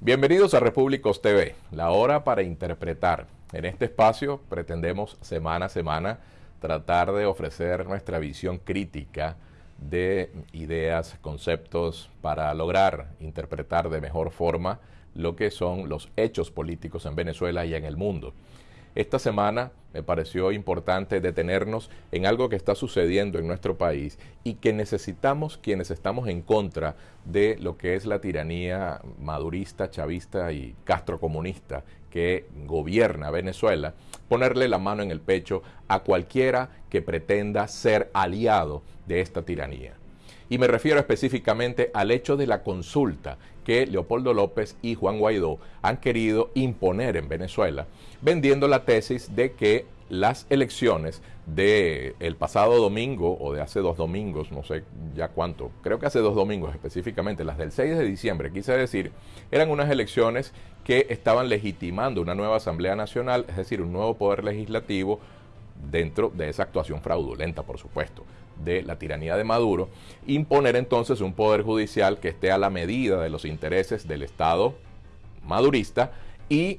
Bienvenidos a Repúblicos TV, la hora para interpretar. En este espacio pretendemos semana a semana tratar de ofrecer nuestra visión crítica de ideas, conceptos para lograr interpretar de mejor forma lo que son los hechos políticos en Venezuela y en el mundo. Esta semana me pareció importante detenernos en algo que está sucediendo en nuestro país y que necesitamos quienes estamos en contra de lo que es la tiranía madurista, chavista y castrocomunista que gobierna Venezuela, ponerle la mano en el pecho a cualquiera que pretenda ser aliado de esta tiranía. Y me refiero específicamente al hecho de la consulta que Leopoldo López y Juan Guaidó han querido imponer en Venezuela, vendiendo la tesis de que las elecciones del el pasado domingo o de hace dos domingos, no sé ya cuánto, creo que hace dos domingos específicamente, las del 6 de diciembre, quise decir, eran unas elecciones que estaban legitimando una nueva Asamblea Nacional, es decir, un nuevo poder legislativo dentro de esa actuación fraudulenta, por supuesto, de la tiranía de Maduro, imponer entonces un poder judicial que esté a la medida de los intereses del Estado madurista y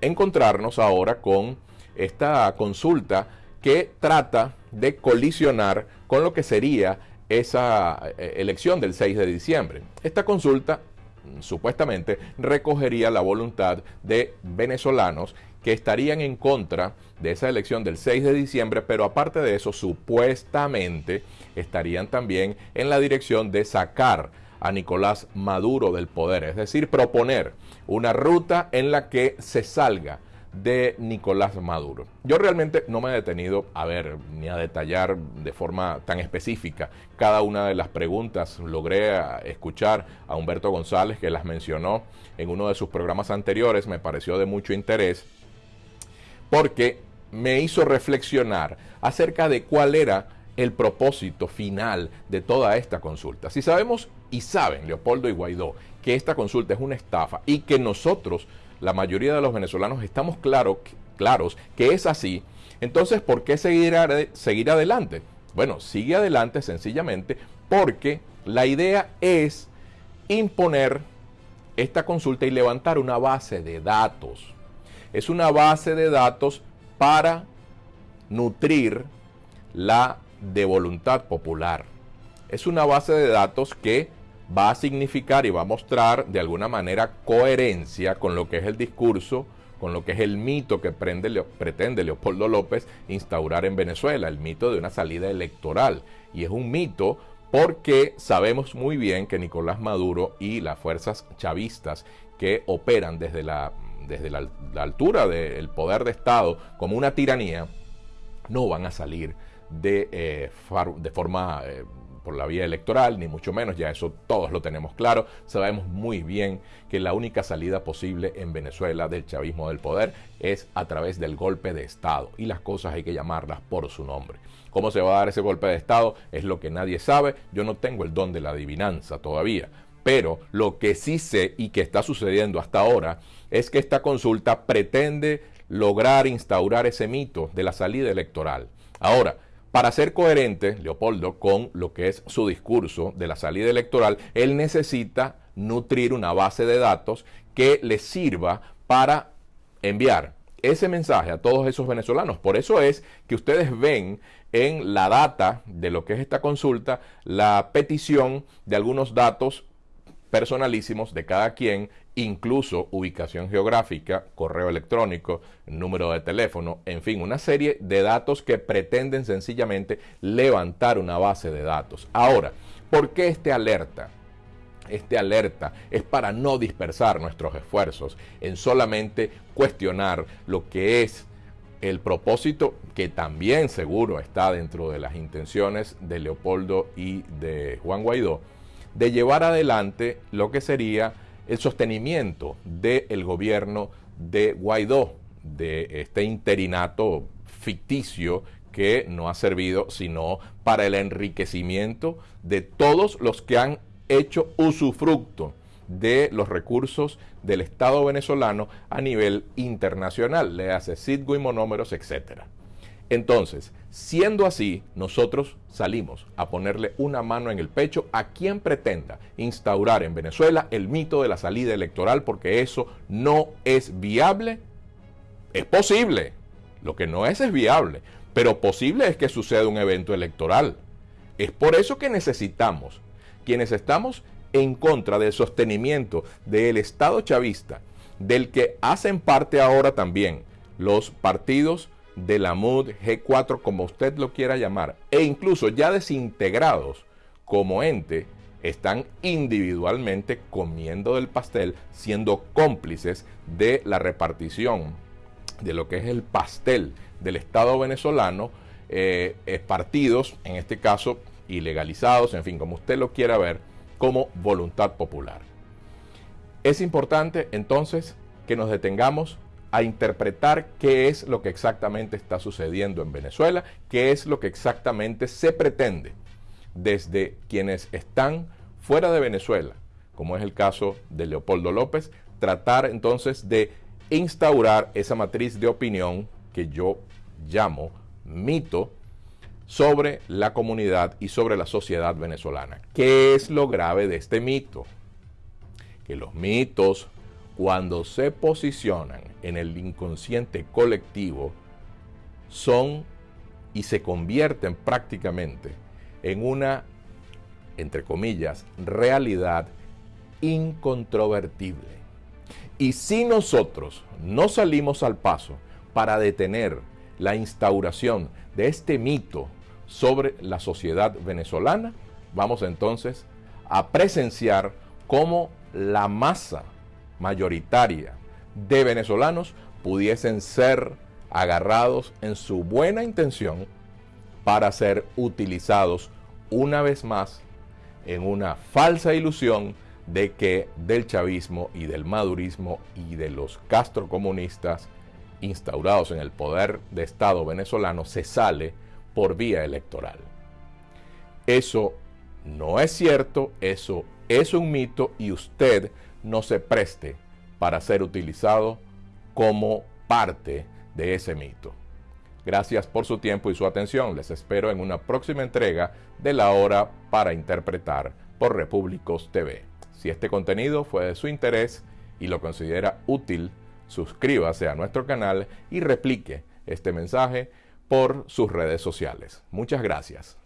encontrarnos ahora con esta consulta que trata de colisionar con lo que sería esa eh, elección del 6 de diciembre. Esta consulta supuestamente recogería la voluntad de venezolanos que estarían en contra de esa elección del 6 de diciembre, pero aparte de eso, supuestamente estarían también en la dirección de sacar a Nicolás Maduro del poder, es decir, proponer una ruta en la que se salga de Nicolás Maduro. Yo realmente no me he detenido a ver ni a detallar de forma tan específica cada una de las preguntas. Logré escuchar a Humberto González que las mencionó en uno de sus programas anteriores, me pareció de mucho interés porque me hizo reflexionar acerca de cuál era el propósito final de toda esta consulta. Si sabemos y saben Leopoldo y Guaidó que esta consulta es una estafa y que nosotros, la mayoría de los venezolanos, estamos claro, claros que es así, entonces ¿por qué seguir, seguir adelante? Bueno, sigue adelante sencillamente porque la idea es imponer esta consulta y levantar una base de datos es una base de datos para nutrir la de voluntad popular. Es una base de datos que va a significar y va a mostrar de alguna manera coherencia con lo que es el discurso, con lo que es el mito que pretende Leopoldo López instaurar en Venezuela, el mito de una salida electoral. Y es un mito porque sabemos muy bien que Nicolás Maduro y las fuerzas chavistas que operan desde la desde la, altura del poder de Estado como una tiranía, no van a salir de, eh, de forma eh, por la vía electoral, ni mucho menos, ya eso todos lo tenemos claro. Sabemos muy bien que la única salida posible en Venezuela del chavismo del poder es a través del golpe de Estado y las cosas hay que llamarlas por su nombre. ¿Cómo se va a dar ese golpe de Estado? Es lo que nadie sabe. Yo no tengo el don de la adivinanza todavía, pero lo que sí sé y que está sucediendo hasta ahora es que esta consulta pretende lograr instaurar ese mito de la salida electoral. Ahora, para ser coherente, Leopoldo, con lo que es su discurso de la salida electoral, él necesita nutrir una base de datos que le sirva para enviar ese mensaje a todos esos venezolanos. Por eso es que ustedes ven en la data de lo que es esta consulta la petición de algunos datos personalísimos de cada quien, incluso ubicación geográfica, correo electrónico, número de teléfono, en fin, una serie de datos que pretenden sencillamente levantar una base de datos. Ahora, ¿por qué este alerta? Este alerta es para no dispersar nuestros esfuerzos en solamente cuestionar lo que es el propósito que también seguro está dentro de las intenciones de Leopoldo y de Juan Guaidó, de llevar adelante lo que sería el sostenimiento del gobierno de Guaidó, de este interinato ficticio que no ha servido sino para el enriquecimiento de todos los que han hecho usufructo de los recursos del Estado venezolano a nivel internacional, le hace Citgo y monómeros, etc. Entonces, siendo así, nosotros salimos a ponerle una mano en el pecho a quien pretenda instaurar en Venezuela el mito de la salida electoral, porque eso no es viable. Es posible, lo que no es es viable, pero posible es que suceda un evento electoral. Es por eso que necesitamos, quienes estamos en contra del sostenimiento del Estado chavista, del que hacen parte ahora también los partidos de la MUD G4, como usted lo quiera llamar, e incluso ya desintegrados como ente, están individualmente comiendo del pastel, siendo cómplices de la repartición de lo que es el pastel del Estado venezolano, eh, partidos, en este caso ilegalizados, en fin, como usted lo quiera ver, como voluntad popular. Es importante entonces que nos detengamos a interpretar qué es lo que exactamente está sucediendo en Venezuela, qué es lo que exactamente se pretende desde quienes están fuera de Venezuela, como es el caso de Leopoldo López, tratar entonces de instaurar esa matriz de opinión que yo llamo mito sobre la comunidad y sobre la sociedad venezolana. ¿Qué es lo grave de este mito? Que los mitos cuando se posicionan en el inconsciente colectivo, son y se convierten prácticamente en una, entre comillas, realidad incontrovertible. Y si nosotros no salimos al paso para detener la instauración de este mito sobre la sociedad venezolana, vamos entonces a presenciar cómo la masa mayoritaria de venezolanos pudiesen ser agarrados en su buena intención para ser utilizados una vez más en una falsa ilusión de que del chavismo y del madurismo y de los castrocomunistas instaurados en el poder de Estado venezolano se sale por vía electoral. Eso no es cierto, eso es un mito y usted no se preste para ser utilizado como parte de ese mito. Gracias por su tiempo y su atención. Les espero en una próxima entrega de La Hora para Interpretar por Repúblicos TV. Si este contenido fue de su interés y lo considera útil, suscríbase a nuestro canal y replique este mensaje por sus redes sociales. Muchas gracias.